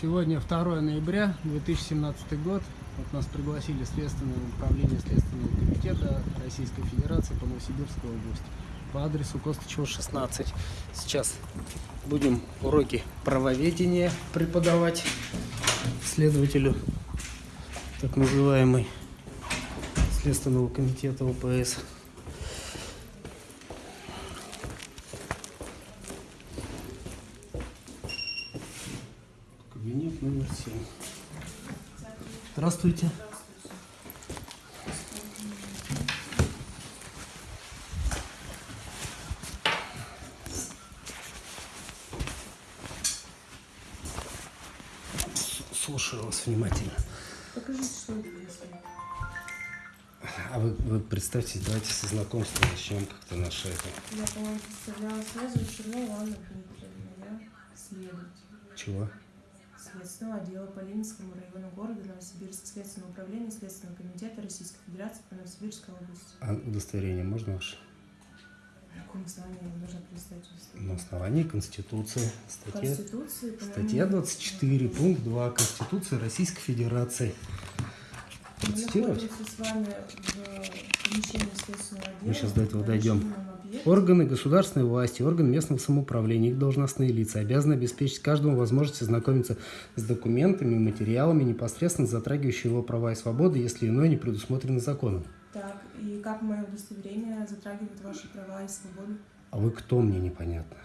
Сегодня 2 ноября 2017 год. Вот нас пригласили Следственное управление Следственного комитета Российской Федерации по Новосибирской области по адресу Костычева 16. Сейчас будем уроки правоведения преподавать следователю так называемый Следственного комитета ОПС. Кабинет номер 7. Здравствуйте. Слушаю вас внимательно. Покажите, что это происходит. А вы, вы представьтесь, давайте со знакомства начнем как-то наше это. Я, по-моему, представляла сразу Чернова Анна Дмитриевна. Я следователь Чего? Следственного отдела по Ленинскому району города Новосибирск, Следственного управления Следственного комитета Российской Федерации по Новосибирской области. А удостоверение можно ваше? На каком основании нужно представить На удостоверение? основании Конституции. Статья, Конституции, статья 24, пункт 2 Конституции Российской Федерации. Мы находимся с вами в. Мы сейчас до этого дойдем. Органы государственной власти, органы местного самоуправления, их должностные лица обязаны обеспечить каждому возможность ознакомиться с документами и материалами, непосредственно затрагивающими его права и свободы, если иное не предусмотрено законом. Так, и как мое удостоверение затрагивает ваши права и свободы? А вы кто мне непонятно?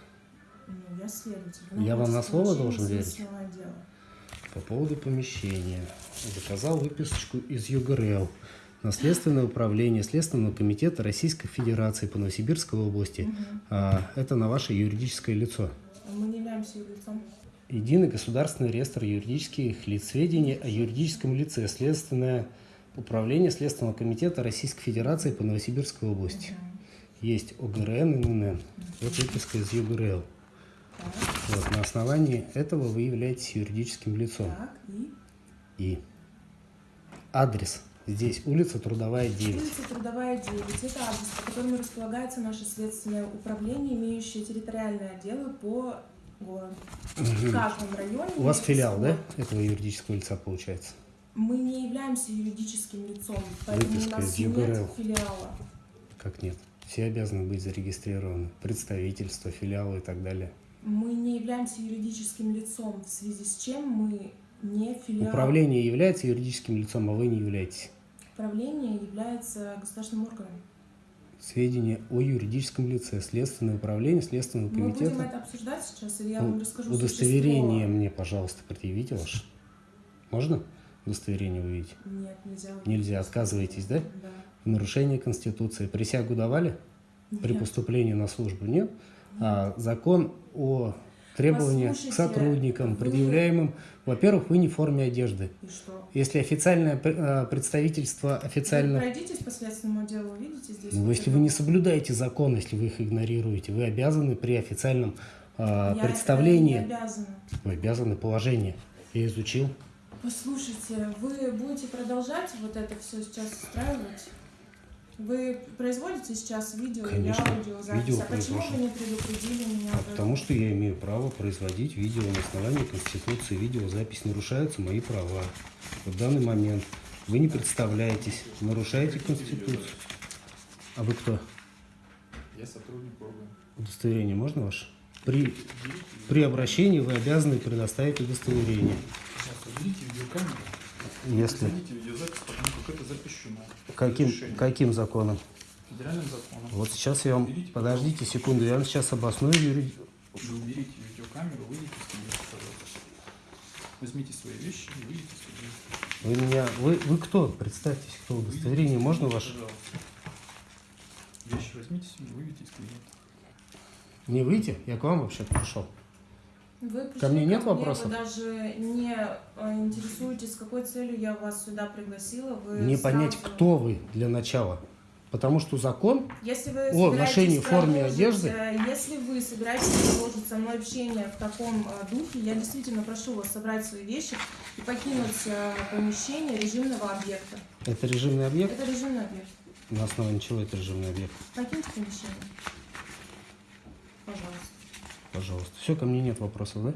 Ну, я следователь. Я вам на слово должен верить? По поводу помещения. Заказал выписочку из ЮГРЛ. Наследственное управление Следственного комитета Российской Федерации по Новосибирской области. А, это на ваше юридическое лицо. Мы не являемся юрлицом. Единый государственный реестр юридических лиц. Сведения о юридическом лице. Следственное управление Следственного комитета Российской Федерации по Новосибирской области. Есть ОГРН и ННН. Вот выписка из ЮГРЛ. Так, Вот, на основании этого вы являетесь юридическим лицом. так, и И адрес здесь улица Трудовая 9. улица Трудовая 9. Это адрес, по которому располагается наше следственное управление, имеющее территориальные отделы по городу. В каждом районе. У вас филиал, да, свой. этого юридического лица получается? Мы не являемся юридическим лицом, поэтому у Выписка нас из нет ЮГРЛ. филиала. Как нет? Все обязаны быть зарегистрированы. Представительство, филиалы и так далее. Мы не являемся юридическим лицом, в связи с чем мы не филиал. Управление является юридическим лицом, а вы не являетесь. Управление является государственным органом. Сведения о юридическом лице. Следственное управление Следственного Мы будем комитета. это обсуждать сейчас, или я вам расскажу Удостоверение существо? мне, пожалуйста, предъявите ваше. Можно удостоверение увидеть? Нет, нельзя. Нельзя, отказываетесь, да? Да. В нарушение Конституции. Присягу давали? При Нет. поступлении на службу нет. А закон о требованиях к сотрудникам, вы- предъявляемым, во-первых, вы не в форме одежды. И что? Если официальное э, представительство Вы официально... пройдитесь по следственному делу, увидите здесь? Ну, если вы не соблюдаете закон, если вы их игнорируете, вы обязаны при официальном э, Я представлении... обязана. Вы обязаны положение. Я изучил. Послушайте, вы будете продолжать вот это все сейчас устраивать? Вы производите сейчас видео Конечно, или аудиозапись? видео а почему вы не предупредили меня? А потому что я имею право производить видео на основании Конституции. Видеозапись нарушаются мои права. В данный момент вы не представляетесь, нарушаете Конституцию. А вы кто? Я сотрудник органа. Удостоверение можно ваше? При, при обращении вы обязаны предоставить удостоверение. Если как это запрещено. каким, Разрешение. каким законом? Федеральным законом. Вот сейчас я вам... Подождите секунду, я вам сейчас обосную юри- Вы уберите видеокамеру, выйдите из кабинета, пожалуйста. Возьмите свои вещи и выйдите из кабинета. Вы меня... Вы, вы кто? Представьтесь, кто? Удостоверение можно ваше? Пожалуйста. Вещи возьмите себе, выйдите из кабинета. Не выйти? Я к вам вообще пришел. Вы пришли Ко мне нет Вы вопросов? даже не э, интересуетесь, с какой целью я вас сюда пригласила. Вы Мне понять, сразу- кто вы для начала. Потому что закон, Если вы О, в форме одежды. э, Если вы собираетесь продолжить со мной общение в таком э, духе, я действительно прошу вас собрать свои вещи и покинуть помещение режимного объекта. это режимный объект. Это режимный объект. На основании чего это режимный объект? Покиньте помещение. Пожалуйста. Пожалуйста. Все, ко мне нет вопросов, да?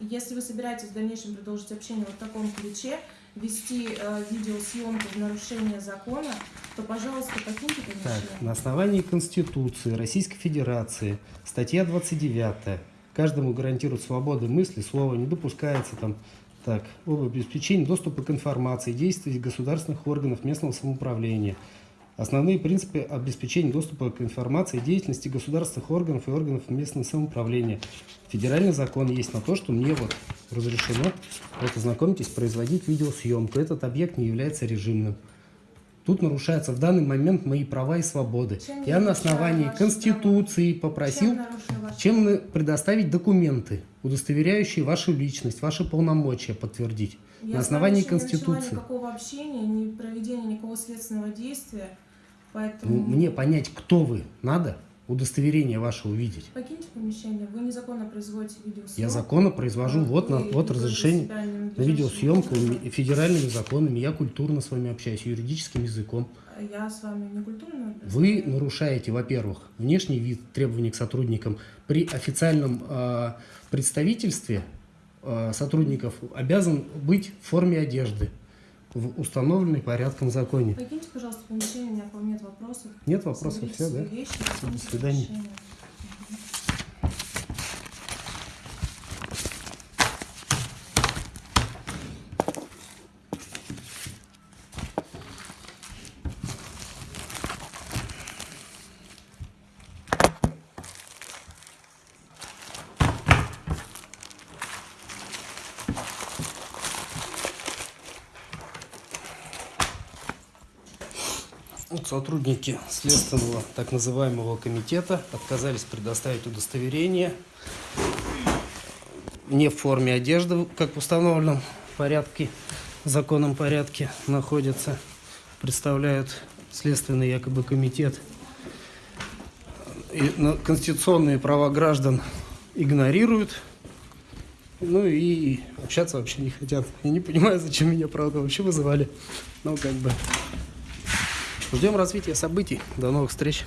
Если вы собираетесь в дальнейшем продолжить общение вот в таком ключе, вести э, видеосъемку в нарушение закона, то, пожалуйста, покиньте Так, помещение. на основании Конституции Российской Федерации, статья 29, каждому гарантирует свободу мысли, слова, не допускается там, так, об обеспечении доступа к информации, действий государственных органов местного самоуправления. Основные принципы обеспечения доступа к информации, деятельности государственных органов и органов местного самоуправления. Федеральный закон есть на то, что мне вот разрешено, вот ознакомьтесь, производить видеосъемку. Этот объект не является режимным. Тут нарушаются в данный момент мои права и свободы. Чем Я я на основании Конституции попросил, Чем чем предоставить документы, удостоверяющие вашу личность, ваши полномочия подтвердить. Я на основании еще не начала Конституции. никакого общения, ни проведения никакого следственного действия, поэтому... Ну, Мне понять, кто вы, надо удостоверение ваше увидеть. Покиньте помещение, вы незаконно производите видеосъемку. Я законно произвожу, вот, на, вот разрешение на видеосъемку федеральными законами. Я культурно с вами общаюсь, юридическим языком. Я с вами не культурно Вы нарушаете, во-первых, внешний вид требований к сотрудникам. При официальном э, представительстве э, сотрудников обязан быть в форме одежды, в установленной порядком законе. Покиньте, пожалуйста, помещение, у меня к вам нет вопросов. Нет вопросов, Соберите все, да? вещи, до свидания. помещение. Сотрудники Следственного так называемого комитета отказались предоставить удостоверение не в форме одежды, как в установленном порядке, законном порядке находятся, представляют Следственный якобы комитет. И конституционные права граждан игнорируют, ну и общаться вообще не хотят. Я не понимаю, зачем меня, правда, вообще вызывали. Ну, как бы... Ждем развития событий. До новых встреч.